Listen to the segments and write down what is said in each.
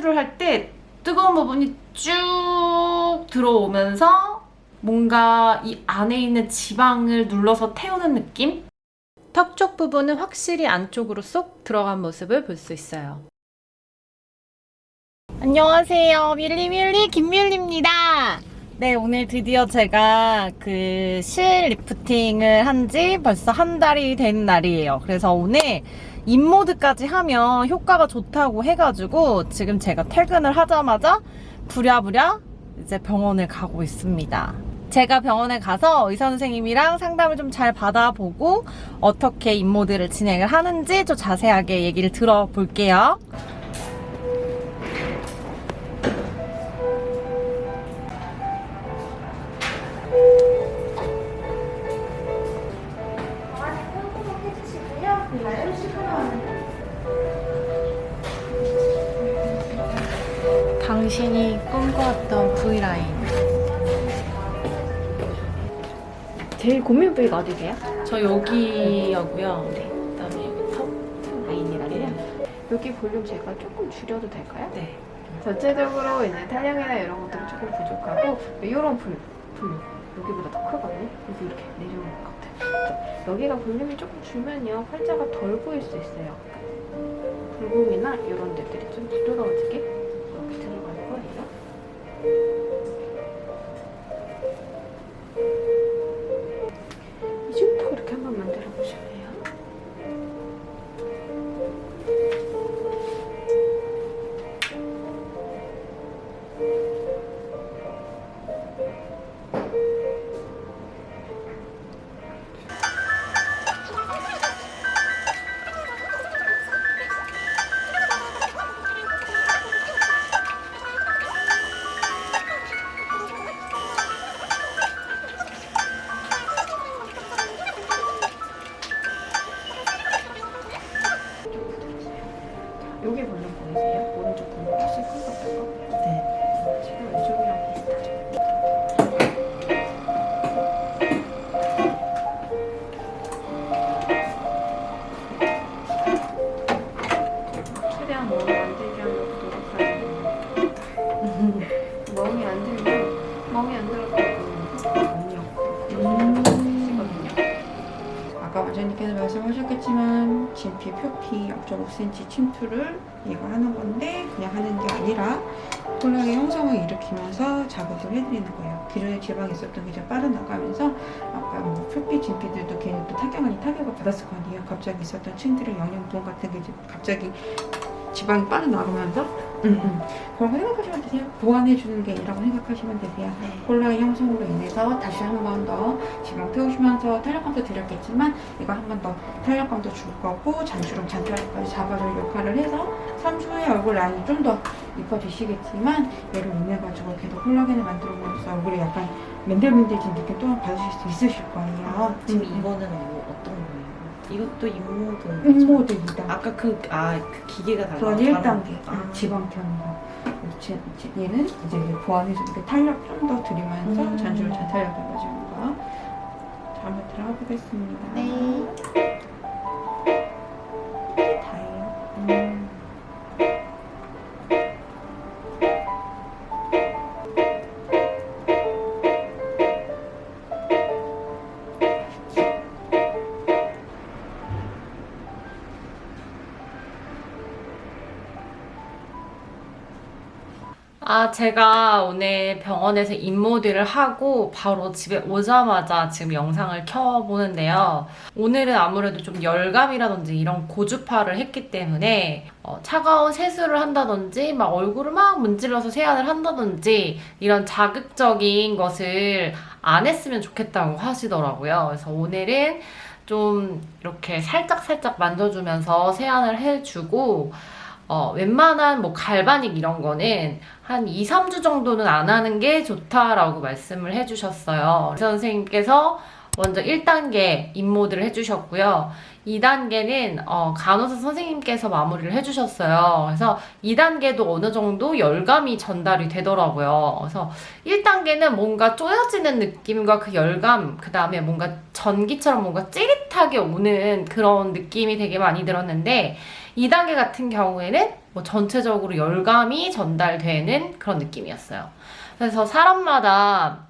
시술을 할때 뜨거운 부분이 쭉 들어오면서 뭔가 이 안에 있는 지방을 눌러서 태우는 느낌? 턱 쪽 부분은 확실히 안쪽으로 쏙 들어간 모습을 볼 수 있어요. 안녕하세요. 밀리밀리 김밀리입니다. 네, 오늘 드디어 제가 그 실 리프팅을 한 지 벌써 한 달이 된 날이에요. 그래서 오늘 인모드까지 하면 효과가 좋다고 해가지고 지금 제가 퇴근을 하자마자 부랴부랴 이제 병원을 가고 있습니다. 제가 병원에 가서 의사 선생님이랑 상담을 좀 잘 받아보고 어떻게 인모드를 진행을 하는지 좀 자세하게 얘기를 들어볼게요. 고민 부위가 어디세요? 저 여기여고요. 네. 그다음에 여기 턱 라인이라고요. 여기 볼륨 제가 조금 줄여도 될까요? 네. 전체적으로 이제 탄력이나 이런 것들이 조금 부족하고 이런 볼, 볼륨 여기보다 더 크거든요. 그래서 이렇게 내려오는 것 같아요. 여기가 볼륨이 조금 줄면요 팔자가 덜 보일 수 있어요. 굴곡이나 이런 데들이 좀 부드러워지게 5cm 침투를 이거 하는 건데 그냥 하는 게 아니라 콜라겐 형성을 일으키면서 작업을 해드리는 거예요. 기존에 지방이 있었던 게 이제 빠져나가면서 아까 뭐 표피 진피들도 괜히 또 타격을 타격을 받았을 거 아니에요. 갑자기 있었던 층들의 영양분 같은 게 이제 갑자기 지방이 빠져나가면서 음, 음. 그런 거 생각하시면 되세요. 보완해주는 게 이라고 생각하시면 되세요. 콜라겐 형성으로 인해서 다시 한 번 더 지방 태우시면서 탄력감도 드렸겠지만 이거 한 번 더 탄력감도 줄 거고 잔주름 잔털까지 잡아줄 역할을 해서 3주 후에 얼굴 라인이 좀 더 이뻐지시겠지만 얘를 인해가지고 계속 콜라겐을 만들어서 얼굴에 약간 맨들맨들해진 느낌 또한 받으실 수 있으실 거예요. 지금 음, 이거는? 이것도 인모드. 인모드 2단. 아까 그, 아, 그 기계가 달라. 그건 다른- 1단계 아. 지방 펴는 거. 제- 제- 얘는 이제 보완해서 이렇게 탄력 좀 더 드리면서 음. 잔주름 잘 탄력해가지고 한번 들어가 보겠습니다. 네. 아, 제가 오늘 병원에서 인모드를 하고 바로 집에 오자마자 지금 영상을 켜보는데요. 오늘은 아무래도 좀 열감이라든지 이런 고주파를 했기 때문에 어, 차가운 세수를 한다든지 막 얼굴을 막 문질러서 세안을 한다든지 이런 자극적인 것을 안 했으면 좋겠다고 하시더라고요. 그래서 오늘은 좀 이렇게 살짝살짝 만져주면서 세안을 해주고 어, 웬만한 뭐 갈바닉 이런 거는 한 2, 3주 정도는 안 하는 게 좋다라고 말씀을 해주셨어요. 선생님께서 먼저 1단계 인모드를 해주셨고요. 2단계는 어, 간호사 선생님께서 마무리를 해주셨어요. 그래서 2단계도 어느 정도 열감이 전달이 되더라고요. 그래서 1단계는 뭔가 쪼여지는 느낌과 그 열감, 그 다음에 뭔가 전기처럼 뭔가 찌릿하게 오는 그런 느낌이 되게 많이 들었는데 2단계 같은 경우에는 뭐 전체적으로 열감이 전달되는 그런 느낌이었어요. 그래서 사람마다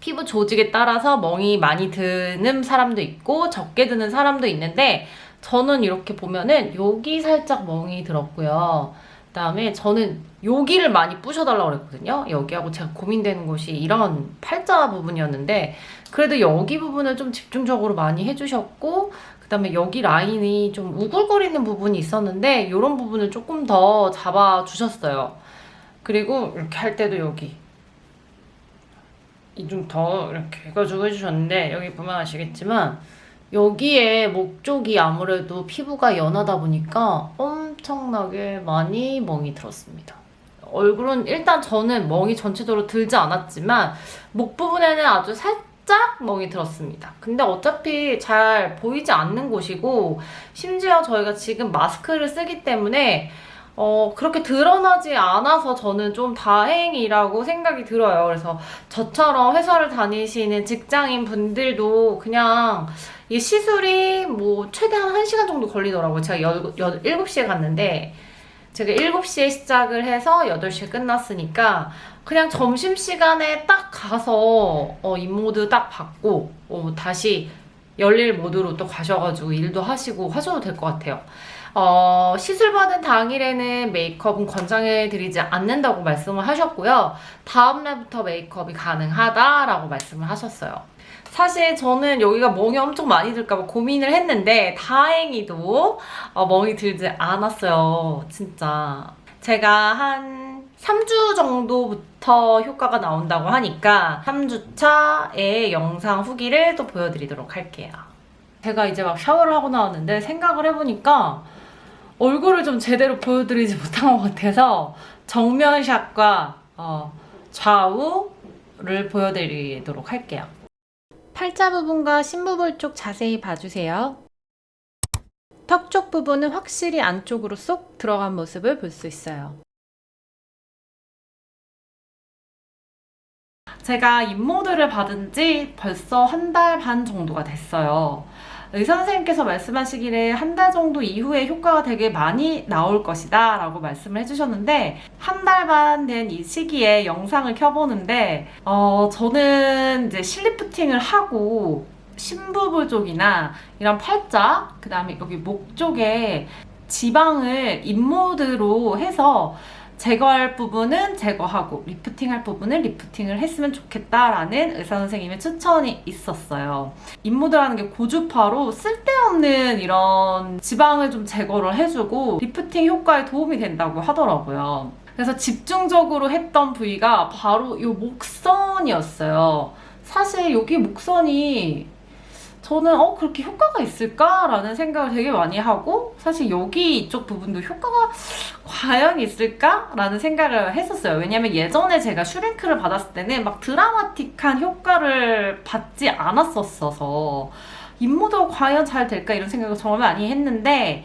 피부 조직에 따라서 멍이 많이 드는 사람도 있고 적게 드는 사람도 있는데 저는 이렇게 보면은 여기 살짝 멍이 들었고요. 그다음에 저는 여기를 많이 부셔달라고 그랬거든요. 여기하고 제가 고민되는 곳이 이런 팔자 부분이었는데 그래도 여기 부분을 좀 집중적으로 많이 해주셨고 그다음에 여기 라인이 좀 우글거리는 부분이 있었는데 이런 부분을 조금 더 잡아주셨어요. 그리고 이렇게 할 때도 여기 이 좀 더 이렇게 해가지고 해주셨는데 여기 보면 아시겠지만 여기에 목 쪽이 아무래도 피부가 연하다 보니까 엄청나게 많이 멍이 들었습니다. 얼굴은 일단 저는 멍이 전체적으로 들지 않았지만 목 부분에는 아주 살짝 멍이 들었습니다. 근데 어차피 잘 보이지 않는 곳이고 심지어 저희가 지금 마스크를 쓰기 때문에 어, 그렇게 드러나지 않아서 저는 좀 다행이라고 생각이 들어요. 그래서 저처럼 회사를 다니시는 직장인 분들도 그냥 이 시술이 뭐 최대한 1시간 정도 걸리더라고요. 제가 여, 여, 7시에 갔는데 제가 7시에 시작을 해서 8시에 끝났으니까 그냥 점심시간에 딱 가서 어, 입모드 딱 받고 어, 다시 열일 모드로 또 가셔가지고 일도 하시고 하셔도 될 것 같아요. 어, 시술 받은 당일에는 메이크업은 권장해드리지 않는다고 말씀을 하셨고요. 다음날부터 메이크업이 가능하다라고 말씀을 하셨어요. 사실 저는 여기가 멍이 엄청 많이 들까봐 고민을 했는데 다행히도 어, 멍이 들지 않았어요. 진짜. 제가 한 3주 정도부터 효과가 나온다고 하니까 3주차의 영상 후기를 또 보여드리도록 할게요. 제가 이제 막 샤워를 하고 나왔는데 생각을 해보니까 얼굴을 좀 제대로 보여드리지 못한 것 같아서 정면샷과 어, 좌우를 보여드리도록 할게요. 팔자 부분과 심부볼 쪽 자세히 봐주세요. 턱 쪽 부분은 확실히 안쪽으로 쏙 들어간 모습을 볼 수 있어요. 제가 입모드를 받은 지 벌써 한 달 반 정도가 됐어요. 의사 선생님께서 말씀하시기를 한 달 정도 이후에 효과가 되게 많이 나올 것이다 라고 말씀을 해주셨는데 한 달 반 된 이 시기에 영상을 켜보는데 어, 저는 이제 실리프팅을 하고 심부볼 쪽이나 이런 팔자 그 다음에 여기 목 쪽에 지방을 입모드로 해서 제거할 부분은 제거하고 lifting할 부분은 lifting을 했으면 좋겠다라는 의사 선생님의 추천이 있었어요. 인모드라는 게 고주파로 쓸데없는 이런 지방을 좀 제거를 해주고 리프팅 효과에 도움이 된다고 하더라고요. 그래서 집중적으로 했던 부위가 바로 이 목선이었어요. 사실 여기 목선이 저는 어 그렇게 효과가 있을까라는 생각을 되게 많이 하고 사실 여기 이쪽 부분도 효과가 과연 있을까라는 생각을 했었어요. 왜냐면 예전에 제가 슈링크를 받았을 때는 막 드라마틱한 효과를 받지 않았었어서 입모드가 과연 잘 될까 이런 생각을 정말 많이 했는데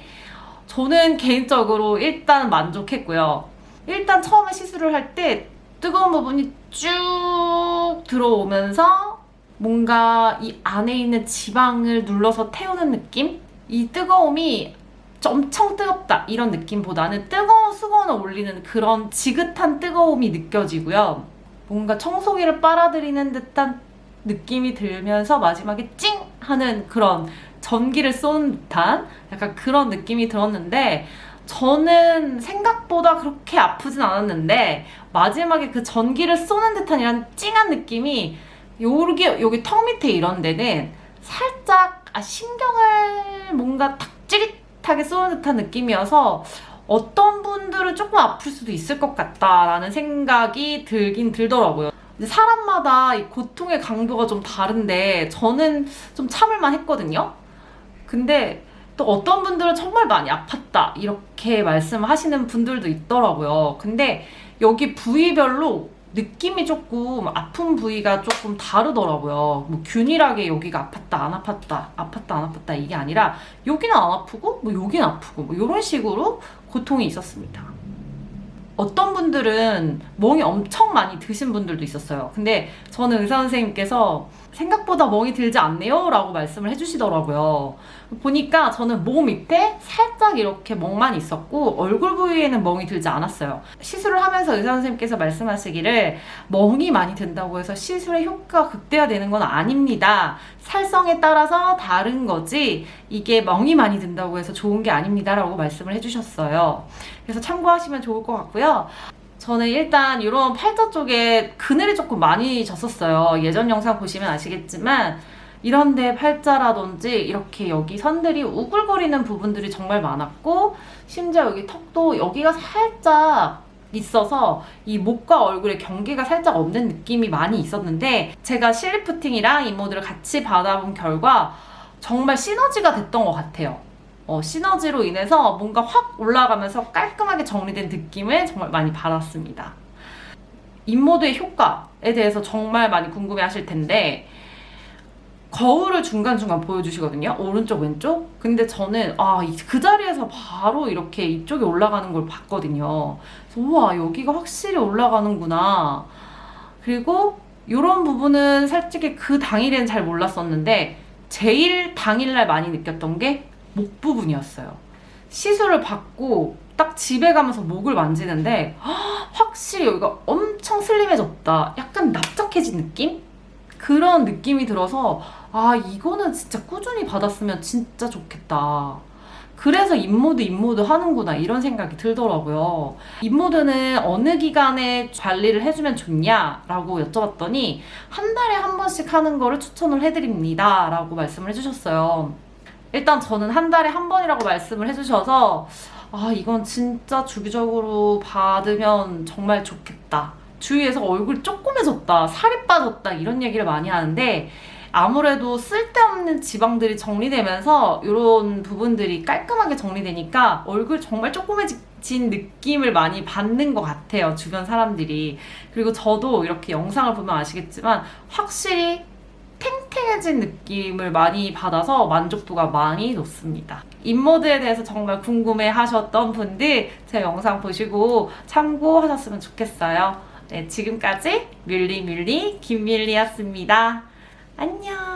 저는 개인적으로 일단 만족했고요. 일단 처음에 시술을 할 때 뜨거운 부분이 쭉 들어오면서 뭔가 이 안에 있는 지방을 눌러서 태우는 느낌? 이 뜨거움이 엄청 뜨겁다 이런 느낌보다는 뜨거운 수건을 올리는 그런 지긋한 뜨거움이 느껴지고요. 뭔가 청소기를 빨아들이는 듯한 느낌이 들면서 마지막에 찡 하는 그런 전기를 쏘는 듯한 약간 그런 느낌이 들었는데 저는 생각보다 그렇게 아프진 않았는데 마지막에 그 전기를 쏘는 듯한 이런 찡한 느낌이 여기 여기 턱 밑에 이런 데는 살짝 아, 신경을 뭔가 탁 찌릿하게 쏘는 듯한 느낌이어서 어떤 분들은 조금 아플 수도 있을 것 같다라는 생각이 들긴 들더라고요. 사람마다 이 고통의 강도가 좀 다른데 저는 좀 참을만 했거든요. 근데 또 어떤 분들은 정말 많이 아팠다 이렇게 말씀하시는 분들도 있더라고요. 근데 여기 부위별로 느낌이 조금 아픈 부위가 조금 다르더라고요. 뭐 균일하게 여기가 아팠다 안 아팠다 아팠다 안 아팠다 이게 아니라 여기는 안 아프고 뭐 여기는 아프고 뭐 이런 식으로 고통이 있었습니다. 어떤 분들은 멍이 엄청 많이 드신 분들도 있었어요. 근데 저는 의사 선생님께서 생각보다 멍이 들지 않네요? 라고 말씀을 해주시더라고요. 보니까 저는 목 밑에 살짝 이렇게 멍만 있었고 얼굴 부위에는 멍이 들지 않았어요. 시술을 하면서 의사 선생님께서 말씀하시기를 멍이 많이 든다고 해서 시술의 효과가 극대화되는 건 아닙니다. 살성에 따라서 다른 거지 이게 멍이 많이 든다고 해서 좋은 게 아닙니다. 라고 말씀을 해주셨어요. 그래서 참고하시면 좋을 것 같고요 저는 일단 이런 팔자 쪽에 그늘이 조금 많이 졌었어요. 예전 영상 보시면 아시겠지만 이런데 팔자라든지 이렇게 여기 선들이 우글거리는 부분들이 정말 많았고 심지어 여기 턱도 여기가 살짝 있어서 이 목과 얼굴의 경계가 살짝 없는 느낌이 많이 있었는데 제가 실리프팅이랑 이모들을 같이 받아본 결과 정말 시너지가 됐던 것 같아요. 어, 시너지로 인해서 뭔가 확 올라가면서 깔끔하게 정리된 느낌을 정말 많이 받았습니다. 인모드의 효과에 대해서 정말 많이 궁금해 하실 텐데, 거울을 중간중간 보여주시거든요. 오른쪽, 왼쪽. 근데 저는, 아, 이- 그 자리에서 바로 이렇게 이쪽에 올라가는 걸 봤거든요. 그래서, 우와, 여기가 확실히 올라가는구나. 그리고 이런 부분은 솔직히 그 당일에는 잘 몰랐었는데, 제일 당일날 많이 느꼈던 게 목 부분이었어요. 시술을 받고 딱 집에 가면서 목을 만지는데 헉, 확실히 여기가 엄청 슬림해졌다. 약간 납작해진 느낌? 그런 느낌이 들어서 아 이거는 진짜 꾸준히 받았으면 진짜 좋겠다. 그래서 인모드 인모드 하는구나 이런 생각이 들더라고요. 인모드는 어느 기간에 관리를 해주면 좋냐 라고 여쭤봤더니 한 달에 한 번씩 하는 거를 추천을 해드립니다 라고 말씀을 해주셨어요. 일단 저는 한 달에 한 번이라고 말씀을 해주셔서 아 이건 진짜 주기적으로 받으면 정말 좋겠다. 주위에서 얼굴 조그매졌다, 살이 빠졌다 이런 얘기를 많이 하는데 아무래도 쓸데없는 지방들이 정리되면서 이런 부분들이 깔끔하게 정리되니까 얼굴 정말 조그매진 느낌을 많이 받는 것 같아요 주변 사람들이 그리고 저도 이렇게 영상을 보면 아시겠지만 확실히 탱탱해진 느낌을 많이 받아서 만족도가 많이 높습니다. 인모드에 대해서 정말 궁금해 하셨던 분들 제 영상 보시고 참고하셨으면 좋겠어요. 네, 지금까지 뮬리뮬리 김밀리였습니다. 안녕!